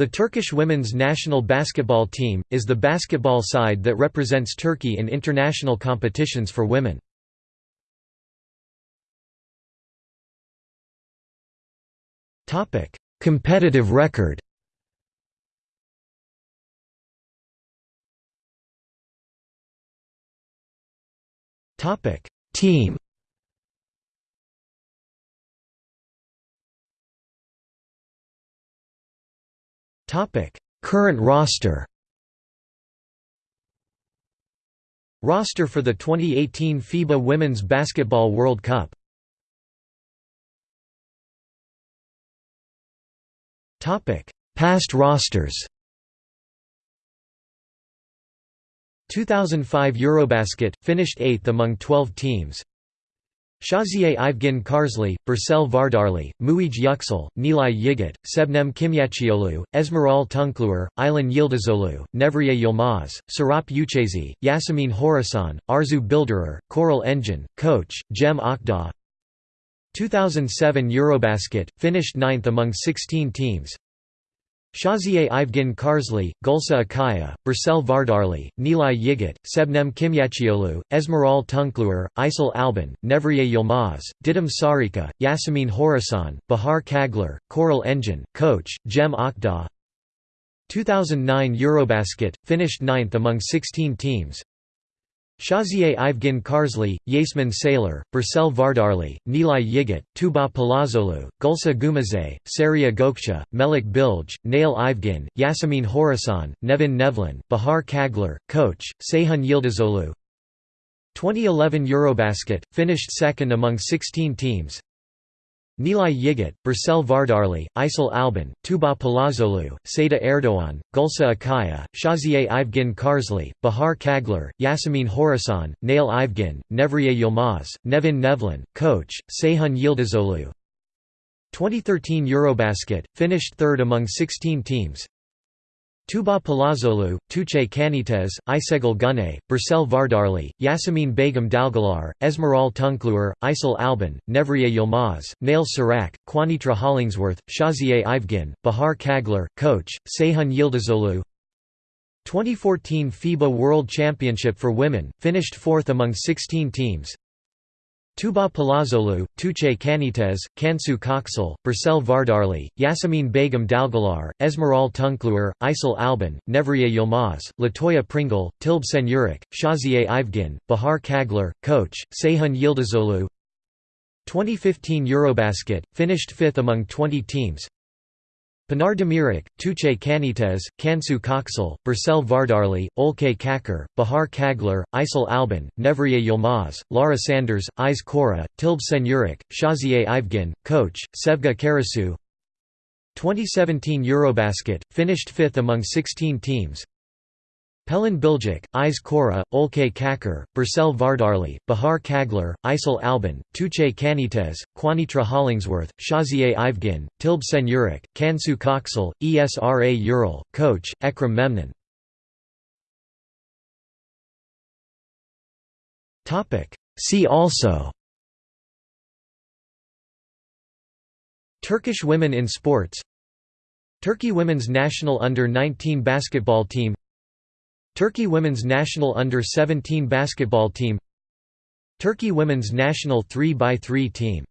The Turkish women's national basketball team, is the basketball side that represents Turkey in international competitions for women. Competitive record Team Current roster Roster for the 2018 FIBA Women's Basketball World Cup. Past rosters 2005 Eurobasket, finished 8th among 12 teams Shaziye Ivgin Karsli, Birsel Vardarli, Muij Yüksel, Nilay Yiğit, Sebnem Kimyacıoğlu, Esmeral Tunkluer, Aylan Yildizolu, Nevriye Yılmaz, Serap Uchezi, Yasemin Horasan, Arzu Bildirir, Coral Engine, Coach, Cem Akdağ. 2007 Eurobasket, finished 9th among 16 teams Shaziye Ivgin Karsli, Gulsa Akaya, Birsel Vardarli, Nilay Yiğit, Sebnem Kimyacıoğlu, Esmeral Tunkluer, Aysel Alban, Nevriye Yılmaz, Didem Sarika, Yasemin Horasan, Bahar Kagler, Coral Engine, Coach, Cem Akdağ. 2009 Eurobasket, finished 9th among 16 teams Shaziye Ivgin Karsli, Yasmin Sailor, Birsel Vardarli, Nilay Yiğit, Tuba Palazzolu, Gulsa Gumize, Saria Gökçe, Melik Bilge, Nail Ivgin, Yasemin Horasan, Nevin Nevlin, Bahar Kagler, Coach, Seyhun Yıldızoğlu. 2011 Eurobasket, finished second among 16 teams Nilay Yiğit, Birsel Vardarli, Aysel Alban, Tuba Palazzolu, Seda Erdoğan, Gulsa Akaya, Shaziye Ivgin Karsli, Bahar Kaglar, Yasemin Horasan, Nail Ivgin, Nevriye Yılmaz, Nevin Nevlin, Coach, Seyhun Yıldızoğlu. 2013 Eurobasket, finished third among 16 teams Tuba Palazzolu, Tuğçe Kanıtez, Aysegul Günay, Birsel Vardarli, Yasemin Begum Dalgalar, Esmeral Tunkluer, Aysel Alban, Nevriye Yılmaz, Nail Sarak, Quanitra Hollingsworth, Shaziye Ivgin, Bahar Kagler, Coach, Seyhun Yıldızoğlu 2014 FIBA World Championship for Women, finished fourth among 16 teams Tuba Palazzolu, Tuğçe Kanıtez, Cansu Koksal, Birsel Vardarli, Yasemin Begum Dalgalar, Esmeral Tunkluer, Aysel Alban, Nevriye Yılmaz, Latoya Pringle, Tilb Senyurik, Shaziye Ivgin, Bahar Kaglar, Coach, Seyhun Yıldızoğlu. 2015 Eurobasket, finished fifth among 20 teams Pinar Demirak, Tuğçe Kanıtez, Cansu Koksal, Birsel Vardarli, Olke Kakar, Bahar Kagler, Aysel Alban, Nevriye Yilmaz, Lara Sanders, Ayz Kora, Tilbe Senyurik, Shaziye Ivgin, Coach, Sevgi Karasu. 2017 Eurobasket, finished fifth among 16 teams Pelin Bilgic, Ayz Kora, Olke Kakar, Birsel Vardarli, Bahar Kaglar, Aysel Alban, Tuğçe Kanıtez, Quanitra Hollingsworth, Shaziye Ivgin, Tilbe Senyurik, Cansu Koksal, ESRA Ural, Coach, Ekrem Memnun. See also Turkish women in sports Turkey women's national under-19 basketball team Turkey women's national under-17 basketball team Turkey women's national 3x3 team